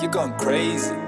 you're going crazy.